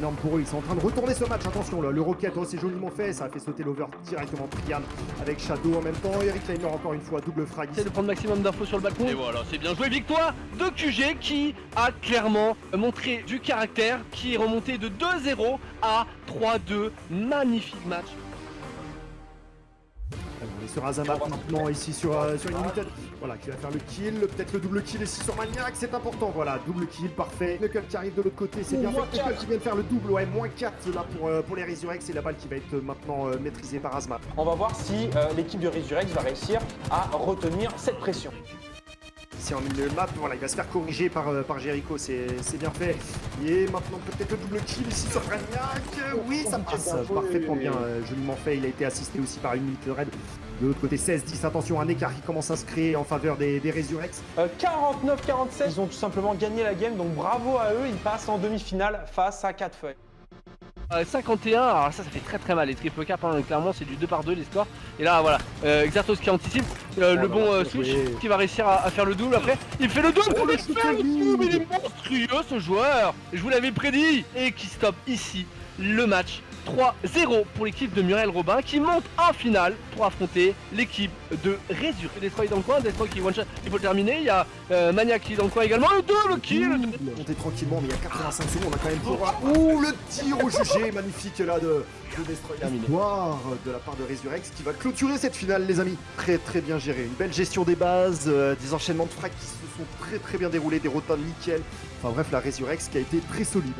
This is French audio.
c'est énorme pour eux. Ils sont en train de retourner ce match. Attention, là, le Rocket, oh, c'est joliment fait. Ça a fait sauter l'over directement Priam avec Shadow en même temps. Eric Leimer encore une fois, double frag. Essaie de prendre maximum d'infos sur le balcon. Et voilà, c'est bien joué. Victoire de QG qui a clairement montré du caractère, qui est remonté de 2-0 à 3-2. Magnifique match. Sur Azama maintenant ici sur, euh, sur Unlimited. Voilà, qui va faire le kill, peut-être le double kill ici sur Maniac, c'est important. Voilà, double kill, parfait. Knuckle qui arrive de l'autre côté, c'est bien fait. Knuckle qui vient de faire le double, ouais, moins 4 là pour, euh, pour les Resurrex et la balle qui va être maintenant euh, maîtrisée par Azma. On va voir si l'équipe de Resurrex va réussir à retenir cette pression. Ici en milieu de map, voilà, il va se faire corriger par, par Jericho, c'est bien fait. Et maintenant peut-être le double kill ici sur Maniac. Oui, ça passe parfaitement bien, joliment fait. Il a été assisté aussi par une minute de raid. De l'autre côté, 16-10, attention, un écart qui commence à se créer en faveur des, des Resurrex. 49-47, ils ont tout simplement gagné la game, donc bravo à eux, ils passent en demi-finale face à 4 feuilles. 51, alors ça, ça fait très très mal. Les triple cap, hein, clairement, c'est du 2 par 2 les scores. Et là, voilà, euh, Xartos qui anticipe euh, le bon euh, switch qui va réussir à, faire le double après. Il fait le double, oh, il fait le double, il est monstrueux ce joueur. Je vous l'avais prédit. Et qui stoppe ici le match 3-0 pour l'équipe de Muriel Robin qui monte en finale pour affronter l'équipe de Résurre. Destroy dans le coin, Destroy qui one shot, il faut le terminer. Il y a euh, Maniac qui est dans le coin également. Le double kill On est tranquillement, mais il y a 85 secondes, on a quand même pour. Ouh, le tir au jugé magnifique là de, de Destroy. Victoire de la part de Resurrex qui va clôturer cette finale, les amis. Très très bien géré. Une belle gestion des bases, euh, des enchaînements de frags qui se sont très très bien déroulés, des rotins nickel. Enfin bref, la Resurrex qui a été très solide.